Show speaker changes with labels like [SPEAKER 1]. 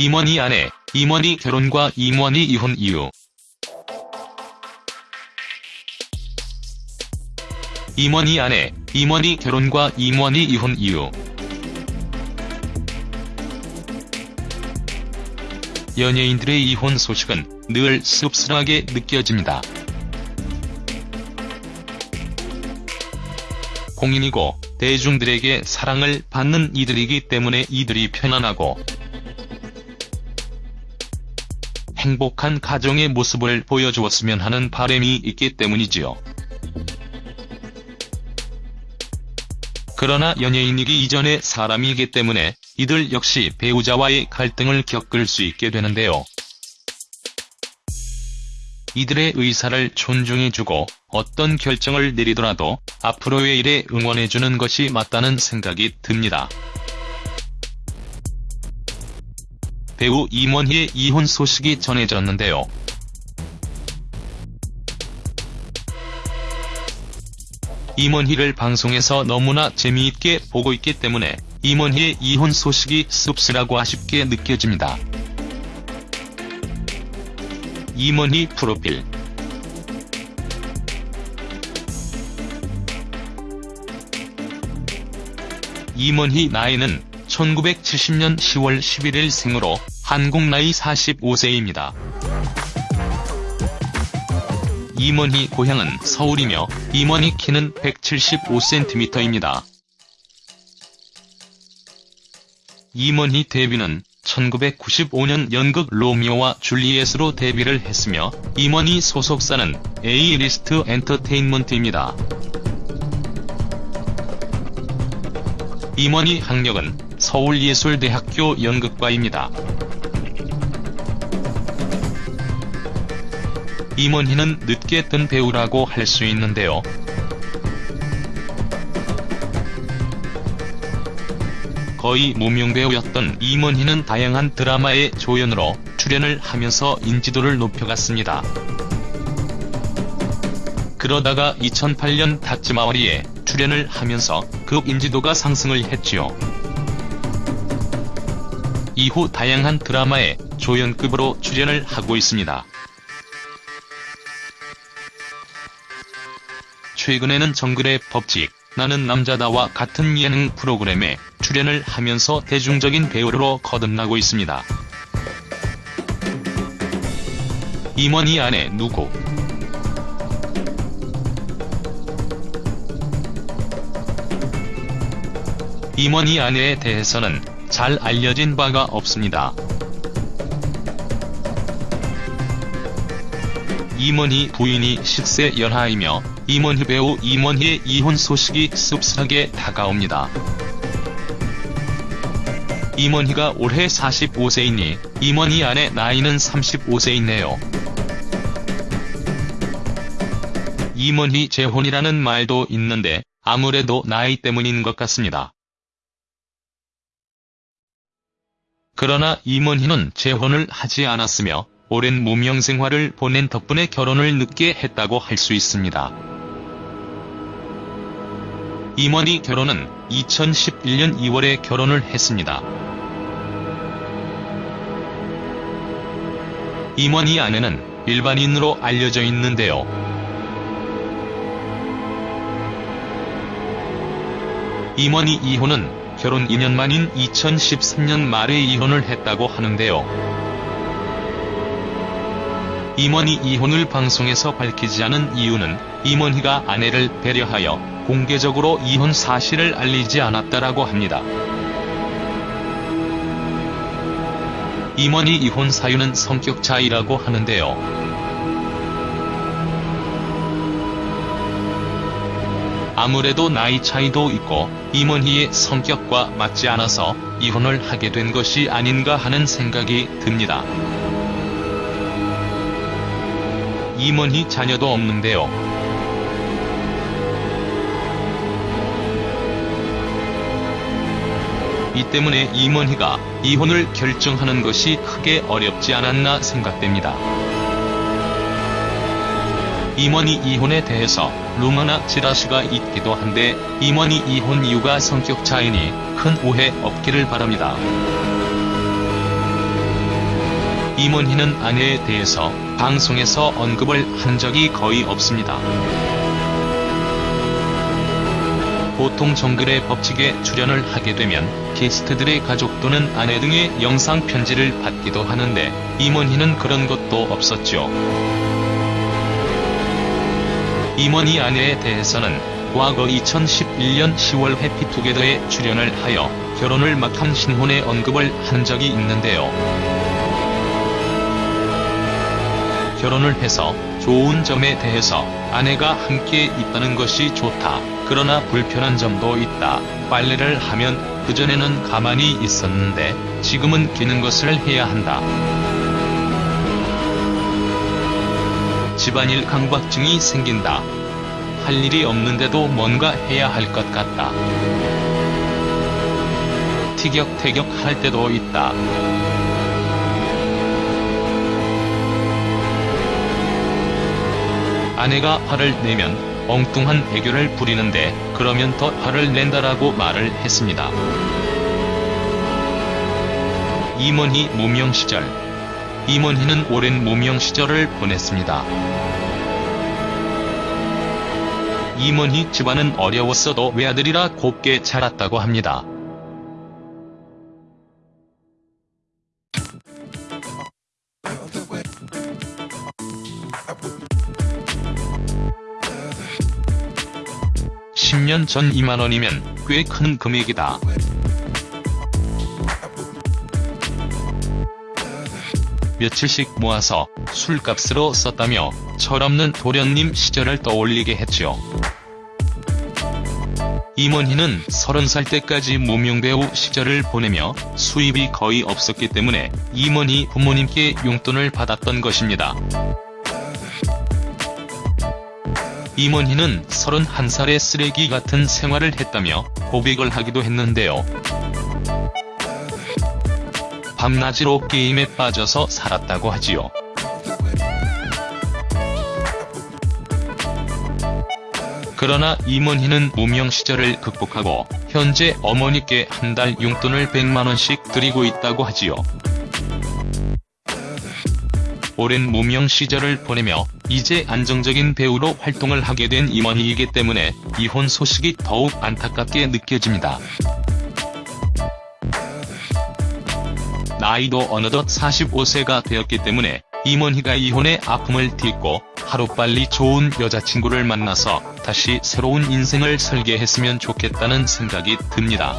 [SPEAKER 1] 임원희 아내, 임원희 결혼과 임원희 이혼 이유 임원희 아내, 임원희 결혼과 임원희 이혼 이유 연예인들의 이혼 소식은 늘 씁쓸하게 느껴집니다. 공인이고 대중들에게 사랑을 받는 이들이기 때문에 이들이 편안하고 행복한 가정의 모습을 보여주었으면 하는 바람이 있기 때문이지요. 그러나 연예인이기 이전의 사람이기 때문에 이들 역시 배우자와의 갈등을 겪을 수 있게 되는데요. 이들의 의사를 존중해주고 어떤 결정을 내리더라도 앞으로의 일에 응원해주는 것이 맞다는 생각이 듭니다. 배우 임원희의 이혼 소식이 전해졌는데요. 임원희를 방송에서 너무나 재미있게 보고 있기 때문에 임원희의 이혼 소식이 씁쓸하고 아쉽게 느껴집니다. 임원희 프로필 임원희 나이는 1970년 10월 11일 생으로 한국 나이 45세입니다. 임원희 고향은 서울이며 임원희 키는 175cm입니다. 임원희 데뷔는 1995년 연극 로미오와 줄리엣으로 데뷔를 했으며 임원희 소속사는 A리스트 엔터테인먼트입니다. 임원희 학력은 서울예술대학교 연극과입니다. 임원희는 늦게 뜬 배우라고 할 수 있는데요. 거의 무명배우였던 임원희는 다양한 드라마의 조연으로 출연을 하면서 인지도를 높여갔습니다. 그러다가 2008년 다찌마와리에 출연을 하면서 그 인지도가 상승을 했지요. 이후 다양한 드라마에 조연급으로 출연을 하고 있습니다. 최근에는 정글의 법칙, 나는 남자다와 같은 예능 프로그램에 출연을 하면서 대중적인 배우로 거듭나고 있습니다. 임원희 아내 누구? 임원희 아내에 대해서는 잘 알려진 바가 없습니다. 임원희 부인이 식세 열하이며 임원희 배우 임원희의 이혼 소식이 씁쓸하게 다가옵니다. 임원희가 올해 45세이니 임원희 아내 나이는 35세이네요. 임원희 재혼이라는 말도 있는데 아무래도 나이 때문인 것 같습니다. 그러나 임원희는 재혼을 하지 않았으며 오랜 무명 생활을 보낸 덕분에 결혼을 늦게 했다고 할 수 있습니다. 임원희 결혼은 2011년 2월에 결혼을 했습니다. 임원희 아내는 일반인으로 알려져 있는데요. 임원희 이혼은 결혼 2년 만인 2013년 말에 이혼을 했다고 하는데요. 임원희 이혼을 방송에서 밝히지 않은 이유는 임원희가 아내를 배려하여 공개적으로 이혼 사실을 알리지 않았다라고 합니다. 임원희 이혼 사유는 성격 차이라고 하는데요. 아무래도 나이 차이도 있고 임원희의 성격과 맞지 않아서 이혼을 하게 된 것이 아닌가 하는 생각이 듭니다. 임원희 자녀도 없는데요. 이 때문에 임원희가 이혼을 결정하는 것이 크게 어렵지 않았나 생각됩니다. 임원희 이혼에 대해서 루머나 지라시가 있기도 한데 임원희 이혼 이유가 성격 차이니 큰 오해 없기를 바랍니다. 임원희는 아내에 대해서 방송에서 언급을 한 적이 거의 없습니다. 보통 정글의 법칙에 출연을 하게 되면 게스트들의 가족 또는 아내 등의 영상 편지를 받기도 하는데 임원희는 그런 것도 없었죠. 임원희 아내에 대해서는 과거 2011년 10월 해피투게더에 출연을 하여 결혼을 막한 신혼의 언급을 한 적이 있는데요. 결혼을 해서 좋은 점에 대해서 아내가 함께 있다는 것이 좋다. 그러나 불편한 점도 있다. 빨래를 하면 그전에는 가만히 있었는데 지금은 기는 것을 해야 한다. 집안일 강박증이 생긴다. 할 일이 없는데도 뭔가 해야 할 것 같다. 티격태격 할 때도 있다. 아내가 화를 내면 엉뚱한 애교를 부리는데 그러면 더 화를 낸다라고 말을 했습니다. 임원희 무명 시절 임원희는 오랜 무명 시절을 보냈습니다. 임원희 집안은 어려웠어도 외아들이라 곱게 자랐다고 합니다. (10년) 전 2만원이면 꽤 큰 금액이다. 며칠씩 모아서 술값으로 썼다며 철없는 도련님 시절을 떠올리게 했죠. 임원희는 30살 때까지 무명배우 시절을 보내며 수입이 거의 없었기 때문에 임원희 부모님께 용돈을 받았던 것입니다. 임원희는 31살에 쓰레기 같은 생활을 했다며 고백을 하기도 했는데요. 밤낮으로 게임에 빠져서 살았다고 하지요. 그러나 임원희는 무명 시절을 극복하고 현재 어머니께 한 달 용돈을 100만원씩 드리고 있다고 하지요. 오랜 무명 시절을 보내며 이제 안정적인 배우로 활동을 하게 된 임원희이기 때문에 이혼 소식이 더욱 안타깝게 느껴집니다. 나이도 어느덧 45세가 되었기 때문에 임원희가 이혼의 아픔을 딛고 하루빨리 좋은 여자친구를 만나서 다시 새로운 인생을 설계했으면 좋겠다는 생각이 듭니다.